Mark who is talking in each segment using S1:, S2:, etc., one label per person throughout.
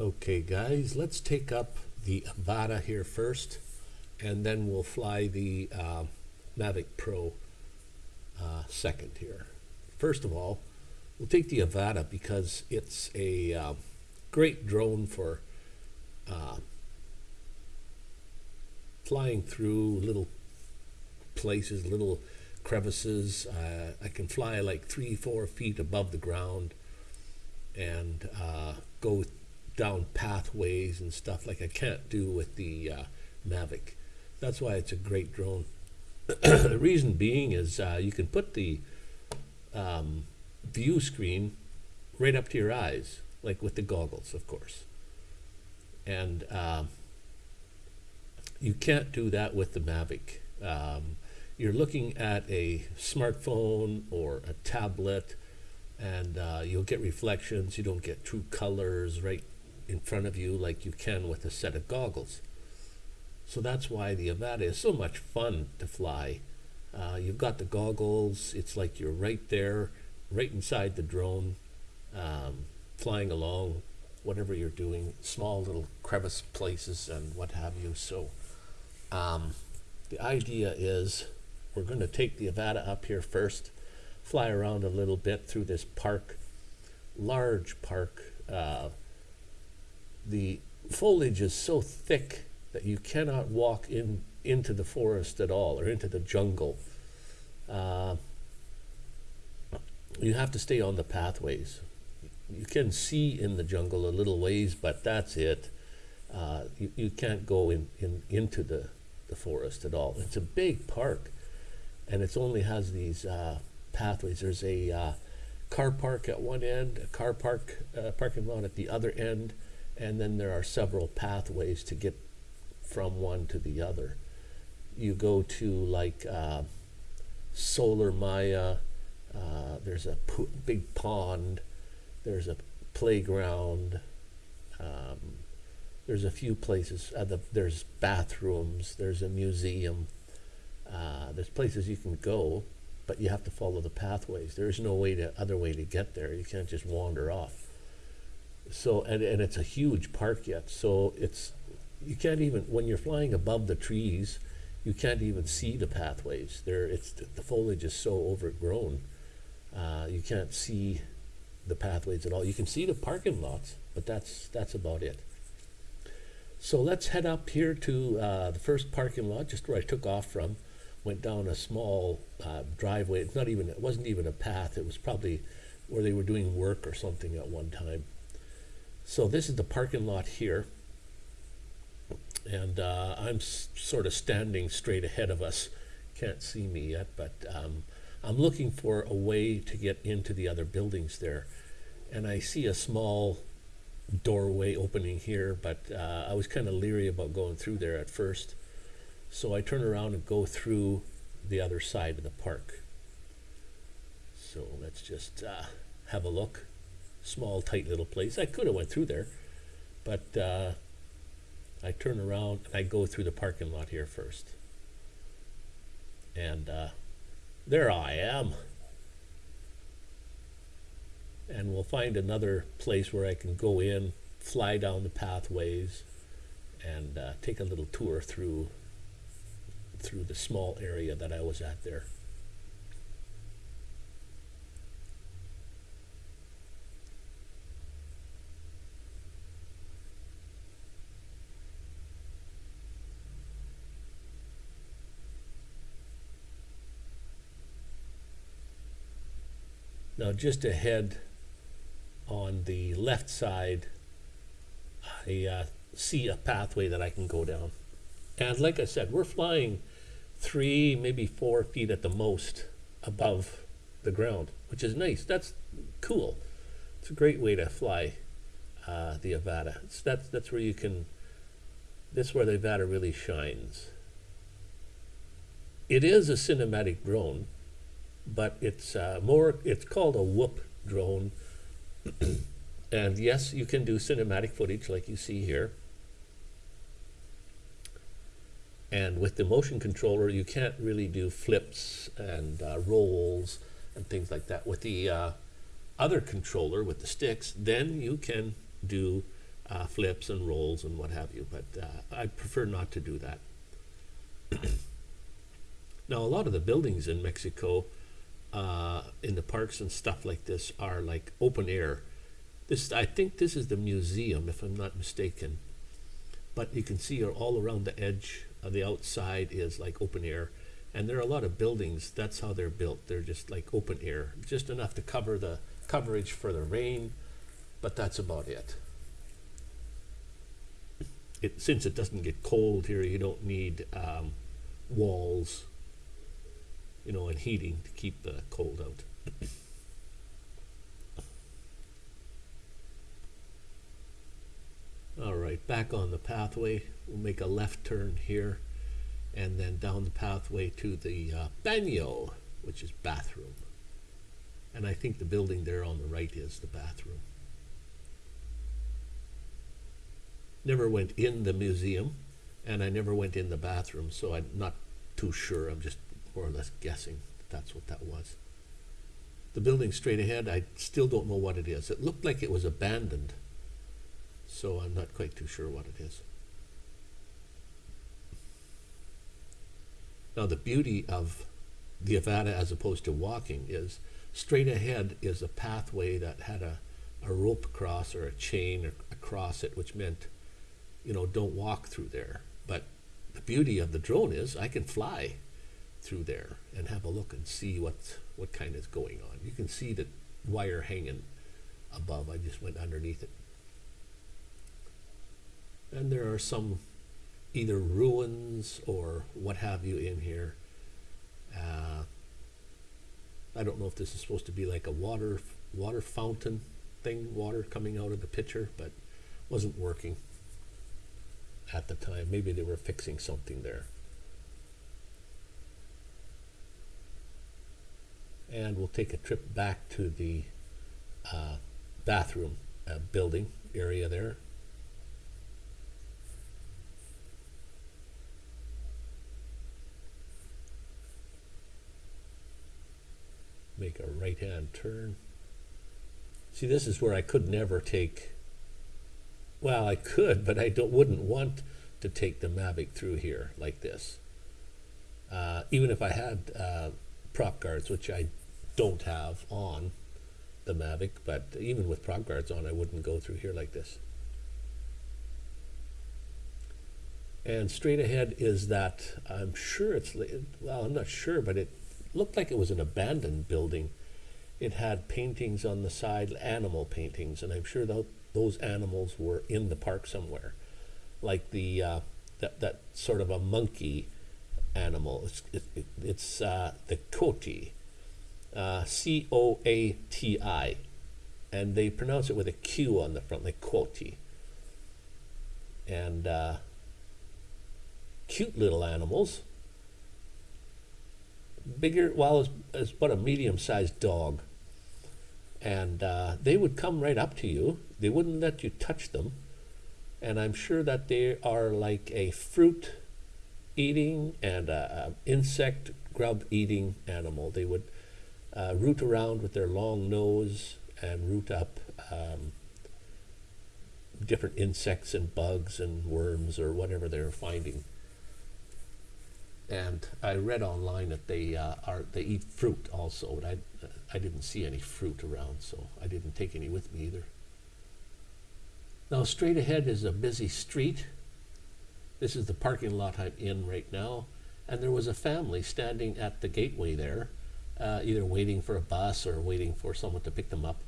S1: Okay, guys, let's take up the Avata here first, and then we'll fly the uh, Mavic Pro uh, second here. First of all, we'll take the Avata because it's a uh, great drone for uh, flying through little places, little crevices. Uh, I can fly like three, four feet above the ground and uh, go down pathways and stuff like I can't do with the uh, Mavic. That's why it's a great drone. the reason being is uh, you can put the um, view screen right up to your eyes, like with the goggles, of course. And um, you can't do that with the Mavic. Um, you're looking at a smartphone or a tablet, and uh, you'll get reflections. You don't get true colors right in front of you like you can with a set of goggles. So that's why the Avata is so much fun to fly. Uh, you've got the goggles, it's like you're right there, right inside the drone, um, flying along, whatever you're doing, small little crevice places and what have you. So um, the idea is we're going to take the Avata up here first, fly around a little bit through this park, large park. Uh, the foliage is so thick that you cannot walk in into the forest at all or into the jungle. Uh, you have to stay on the pathways. You can see in the jungle a little ways, but that's it. Uh, you, you can't go in, in into the, the forest at all. It's a big park, and it only has these uh, pathways. There's a uh, car park at one end, a car park uh, parking lot at the other end, and then there are several pathways to get from one to the other. You go to like uh, Solar Maya, uh, there's a big pond, there's a playground, um, there's a few places, uh, the, there's bathrooms, there's a museum, uh, there's places you can go, but you have to follow the pathways. There's no way to, other way to get there. You can't just wander off so and, and it's a huge park yet so it's you can't even when you're flying above the trees you can't even see the pathways. There it's the foliage is so overgrown uh, you can't see the pathways at all. You can see the parking lots but that's that's about it. So let's head up here to uh, the first parking lot just where I took off from. Went down a small uh, driveway. It's not even it wasn't even a path. It was probably where they were doing work or something at one time so this is the parking lot here. And uh, I'm sort of standing straight ahead of us. Can't see me yet, but um, I'm looking for a way to get into the other buildings there. And I see a small doorway opening here, but uh, I was kind of leery about going through there at first. So I turn around and go through the other side of the park. So let's just uh, have a look small, tight little place. I could have went through there, but uh, I turn around and I go through the parking lot here first. And uh, there I am. And we'll find another place where I can go in, fly down the pathways, and uh, take a little tour through through the small area that I was at there. Now just ahead on the left side, I uh, see a pathway that I can go down. And like I said, we're flying three, maybe four feet at the most above the ground, which is nice. That's cool. It's a great way to fly uh, the Avata. It's, that's, that's where you can, that's where the Avata really shines. It is a cinematic drone, but it's uh, more, it's called a whoop drone. and yes, you can do cinematic footage like you see here. And with the motion controller, you can't really do flips and uh, rolls and things like that. With the uh, other controller, with the sticks, then you can do uh, flips and rolls and what have you. But uh, I prefer not to do that. now, a lot of the buildings in Mexico, uh, in the parks and stuff like this, are like open air. This, I think, this is the museum, if I'm not mistaken. But you can see all around the edge of the outside is like open air. And there are a lot of buildings. That's how they're built. They're just like open air, just enough to cover the coverage for the rain, but that's about it. It, since it doesn't get cold here, you don't need um, walls, you know, and heating to keep the cold out. All right, back on the pathway. We'll make a left turn here and then down the pathway to the uh, which is bathroom. And I think the building there on the right is the bathroom. Never went in the museum, and I never went in the bathroom, so I'm not too sure. I'm just more or less guessing that that's what that was. The building straight ahead, I still don't know what it is. It looked like it was abandoned, so I'm not quite too sure what it is. Now, the beauty of the Avata as opposed to walking is straight ahead is a pathway that had a, a rope across or a chain across it, which meant, you know, don't walk through there. But the beauty of the drone is I can fly through there and have a look and see what, what kind is going on. You can see the wire hanging above. I just went underneath it. And there are some either ruins or what have you in here. Uh, I don't know if this is supposed to be like a water water fountain thing, water coming out of the pitcher, but wasn't working at the time. Maybe they were fixing something there. And we'll take a trip back to the uh, bathroom uh, building area there. make a right hand turn. See, this is where I could never take, well, I could, but I don't, wouldn't want to take the Mavic through here like this. Uh, even if I had uh, prop guards, which I don't have on the Mavic, but even with prop guards on, I wouldn't go through here like this. And straight ahead is that, I'm sure it's, well, I'm not sure, but it looked like it was an abandoned building. It had paintings on the side, animal paintings, and I'm sure that those animals were in the park somewhere, like the uh, that that sort of a monkey animal. It's it, it, it's uh, the coati, uh, C O A T I, and they pronounce it with a Q on the front, like coati. And uh, cute little animals bigger, well, as, as but a medium-sized dog. And uh, they would come right up to you. They wouldn't let you touch them. And I'm sure that they are like a fruit eating and a, a insect grub eating animal. They would uh, root around with their long nose and root up um, different insects and bugs and worms or whatever they're finding and I read online that they uh, are they eat fruit also, but I I didn't see any fruit around, so I didn't take any with me either. Now straight ahead is a busy street. This is the parking lot I'm in right now, and there was a family standing at the gateway there, uh, either waiting for a bus or waiting for someone to pick them up.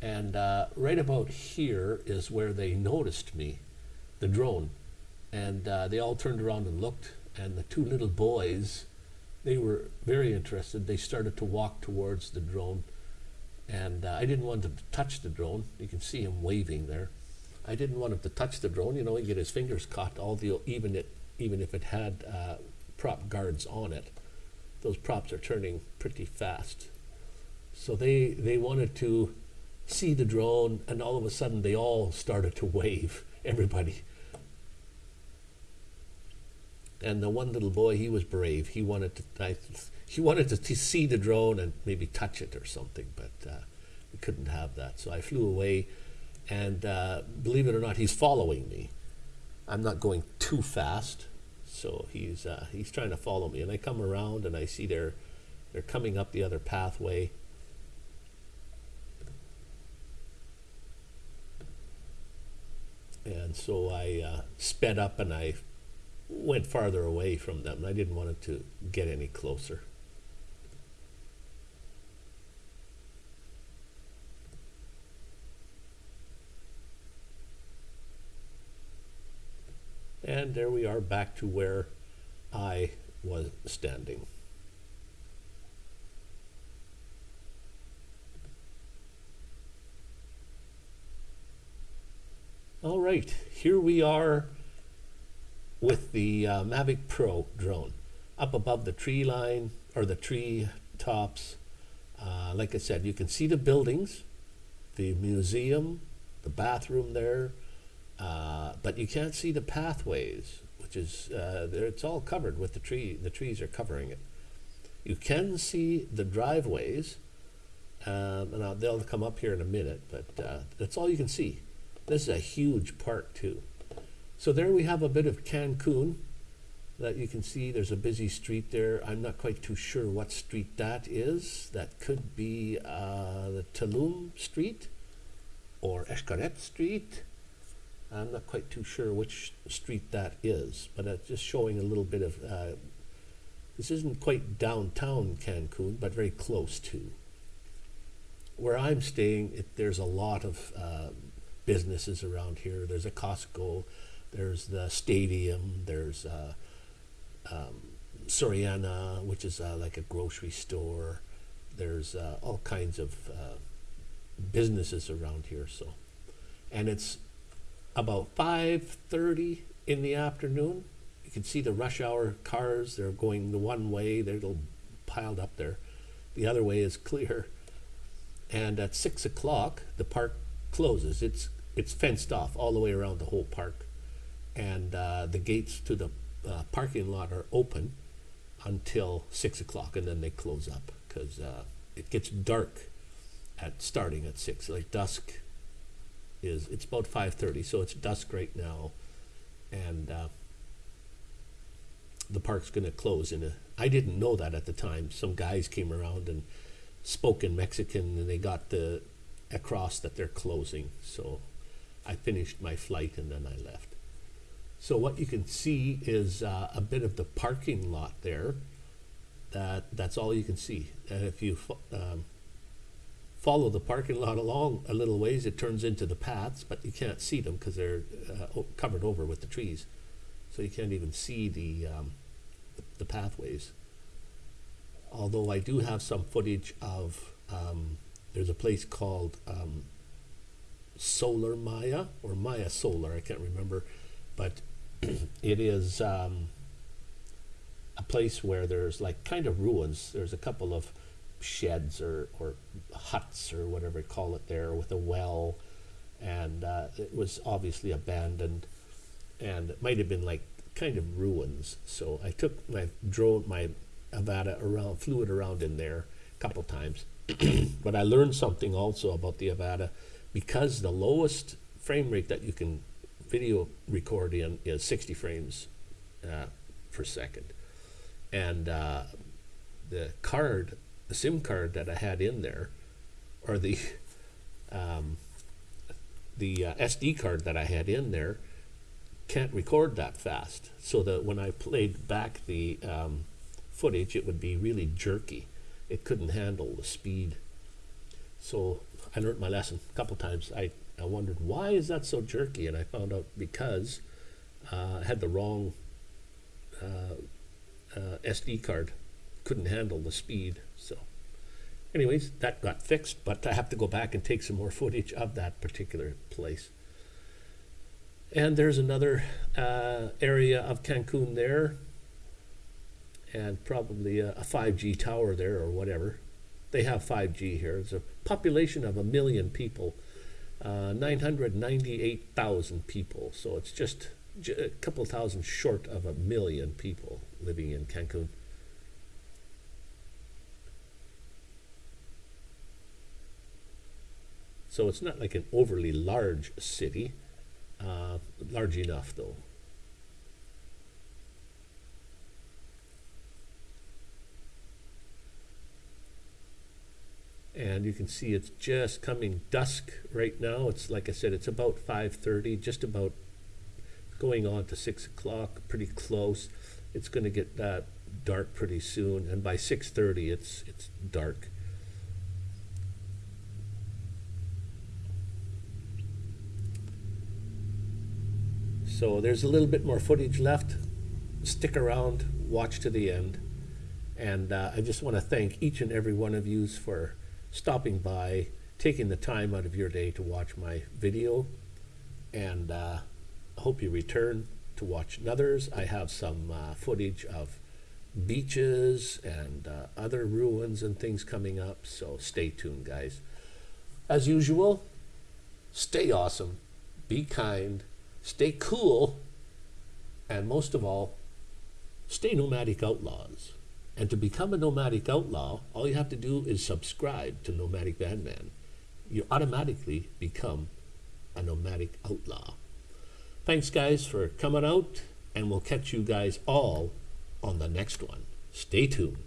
S1: And uh, right about here is where they noticed me, the drone, and uh, they all turned around and looked and the two little boys, they were very interested. They started to walk towards the drone, and uh, I didn't want them to touch the drone. You can see him waving there. I didn't want him to touch the drone. You know, he'd get his fingers caught. All the even it even if it had uh, prop guards on it, those props are turning pretty fast. So they they wanted to see the drone, and all of a sudden they all started to wave. Everybody and the one little boy, he was brave. He wanted to, I, he wanted to, see the drone and maybe touch it or something, but uh, we couldn't have that. So I flew away And uh, believe it or not, he's following me. I'm not going too fast, so he's uh, he's trying to follow me. And I come around and I see they're they're coming up the other pathway. And so I uh, sped up and I went farther away from them. I didn't want it to get any closer. And there we are back to where I was standing. All right, here we are with the uh, Mavic Pro drone up above the tree line or the tree tops. Uh, like I said, you can see the buildings, the museum, the bathroom there, uh, but you can't see the pathways, which is uh. It's all covered with the tree. The trees are covering it. You can see the driveways, um, and I'll, they'll come up here in a minute. But uh, that's all you can see. This is a huge park too. So there we have a bit of Cancun that you can see. There's a busy street there. I'm not quite too sure what street that is. That could be uh, the Tulum Street or Xcaret Street. I'm not quite too sure which street that is, but it's just showing a little bit of. Uh, this isn't quite downtown Cancun, but very close to. Where I'm staying, it, there's a lot of uh, businesses around here. There's a Costco, there's the stadium, there's uh, um, Soriana, which is uh, like a grocery store. There's uh, all kinds of uh, businesses around here. So, and it's about 5.30 in the afternoon. You can see the rush hour cars. They're going the one way. They're all piled up there. The other way is clear. And at 6 o'clock, the park closes. It's, it's fenced off all the way around the whole park. And uh, the gates to the uh, parking lot are open until 6 o'clock, and then they close up because uh, it gets dark at starting at 6, like dusk is it's about 5.30 so it's dusk right now. And uh, the park's going to close in a i didn't know that at the time. Some guys came around and spoke in mexican and they got the across that they're closing. So i finished my flight and then i left. So what you can see is uh, a bit of the parking lot there. That that's all you can see. And if you um, follow the parking lot along a little ways, it turns into the paths, but you can't see them because they're uh, covered over with the trees. So you can't even see the, um, the, pathways. Although I do have some footage of, um, there's a place called um, Solar Maya or Maya Solar, I can't remember, but it is um, a place where there's like kind of ruins. There's a couple of sheds or, or huts or whatever you call it there with a well. And uh, it was obviously abandoned and it might have been like kind of ruins. So I took my drone my Avata around flew it around in there a couple times. But I learned something also about the Avata because the lowest frame rate that you can video record in is 60 frames uh, per second. And uh, the card the SIM card that I had in there, or the um, the uh, SD card that I had in there, can't record that fast. So that when I played back the um, footage, it would be really jerky. It couldn't handle the speed. So I learned my lesson a couple times. I, I wondered why is that so jerky, and I found out because uh, I had the wrong uh, uh SD card couldn't handle the speed. So anyways, that got fixed, but I have to go back and take some more footage of that particular place. And there's another uh, area of Cancun there, and probably a, a 5G tower there or whatever. They have 5G here. It's a population of a million people, uh, 998,000 people. So it's just a couple thousand short of a million people living in Cancun. So it's not like an overly large city, uh, large enough though. and you can see it's just coming dusk right now. It's like I said, it's about 5:30, just about going on to six o'clock, pretty close. It's going to get uh, dark pretty soon, and by 6:30, it's it's dark. So there's a little bit more footage left. Stick around, watch to the end, and uh, I just want to thank each and every one of you for stopping by, taking the time out of your day to watch my video, and uh, hope you return to watch others. I have some uh, footage of beaches and uh, other ruins and things coming up, so stay tuned, guys. As usual, stay awesome, be kind, stay cool, and most of all, stay nomadic outlaws. And to become a nomadic outlaw, all you have to do is subscribe to Nomadic Bandman. You automatically become a nomadic outlaw. Thanks, guys, for coming out, and we'll catch you guys all on the next one. Stay tuned.